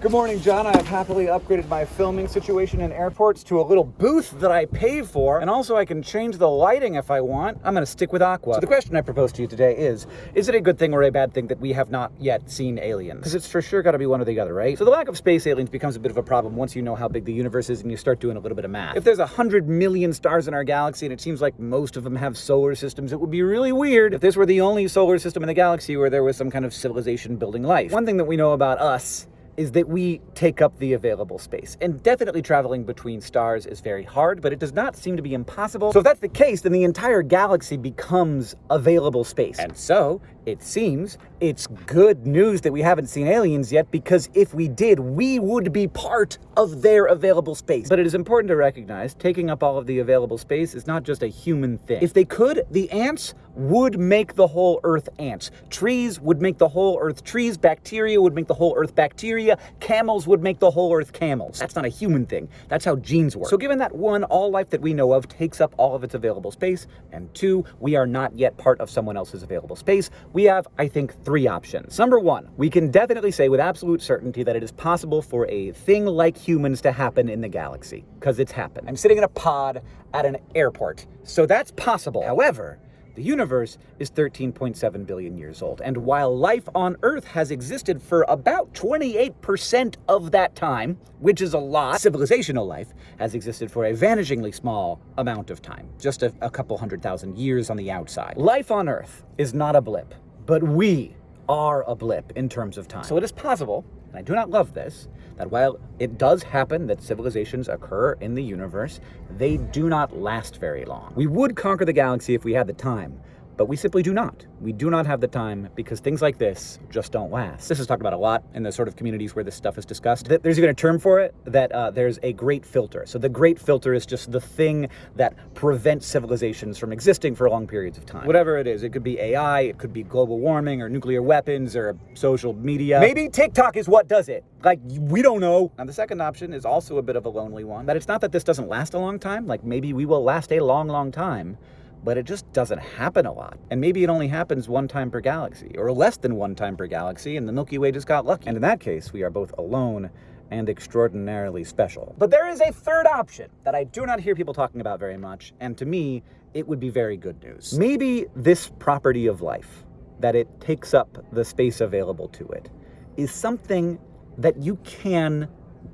Good morning, John. I have happily upgraded my filming situation in airports to a little booth that I pay for, and also I can change the lighting if I want. I'm to stick with Aqua. So the question I propose to you today is, is it a good thing or a bad thing that we have not yet seen aliens? Because it's for sure got to be one or the other, right? So the lack of space aliens becomes a bit of a problem once you know how big the universe is and you start doing a little bit of math. If there's a hundred million stars in our galaxy and it seems like most of them have solar systems, it would be really weird if this were the only solar system in the galaxy where there was some kind of civilization building life. One thing that we know about us is that we take up the available space. And definitely traveling between stars is very hard, but it does not seem to be impossible. So if that's the case, then the entire galaxy becomes available space. And so, it seems, it's good news that we haven't seen aliens yet, because if we did, we would be part of their available space. But it is important to recognize, taking up all of the available space is not just a human thing. If they could, the ants would make the whole Earth ants. Trees would make the whole Earth trees. Bacteria would make the whole Earth bacteria. Camels would make the whole Earth camels. That's not a human thing. That's how genes work. So given that one, all life that we know of takes up all of its available space, and two, we are not yet part of someone else's available space, we have, I think, three options. Number one, we can definitely say with absolute certainty that it is possible for a thing like humans to happen in the galaxy, because it's happened. I'm sitting in a pod at an airport, so that's possible. However, the universe is 13.7 billion years old, and while life on Earth has existed for about 28% of that time, which is a lot, civilizational life has existed for a vanishingly small amount of time, just a, a couple hundred thousand years on the outside. Life on Earth is not a blip, but we are a blip in terms of time. So it is possible, and I do not love this, that while it does happen that civilizations occur in the universe, they do not last very long. We would conquer the galaxy if we had the time, but we simply do not. We do not have the time because things like this just don't last. This is talked about a lot in the sort of communities where this stuff is discussed. There's even a term for it that uh, there's a great filter. So the great filter is just the thing that prevents civilizations from existing for long periods of time. Whatever it is, it could be AI, it could be global warming or nuclear weapons or social media. Maybe TikTok is what does it. Like, we don't know. Now, the second option is also a bit of a lonely one. That it's not that this doesn't last a long time. Like, maybe we will last a long, long time but it just doesn't happen a lot. And maybe it only happens one time per galaxy, or less than one time per galaxy, and the Milky Way just got lucky. And in that case, we are both alone and extraordinarily special. But there is a third option that I do not hear people talking about very much, and to me, it would be very good news. Maybe this property of life, that it takes up the space available to it, is something that you can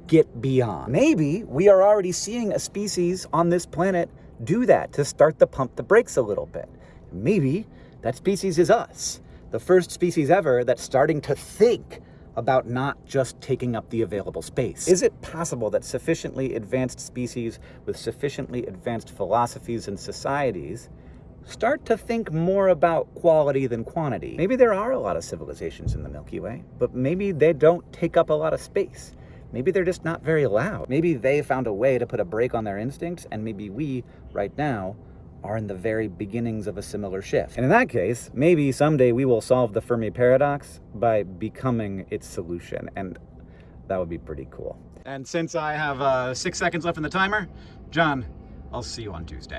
get beyond. Maybe we are already seeing a species on this planet do that to start to pump the brakes a little bit. Maybe that species is us, the first species ever that's starting to think about not just taking up the available space. Is it possible that sufficiently advanced species with sufficiently advanced philosophies and societies start to think more about quality than quantity? Maybe there are a lot of civilizations in the Milky Way, but maybe they don't take up a lot of space. Maybe they're just not very loud. Maybe they found a way to put a brake on their instincts, and maybe we, right now, are in the very beginnings of a similar shift. And in that case, maybe someday we will solve the Fermi paradox by becoming its solution, and that would be pretty cool. And since I have uh, six seconds left in the timer, John, I'll see you on Tuesday.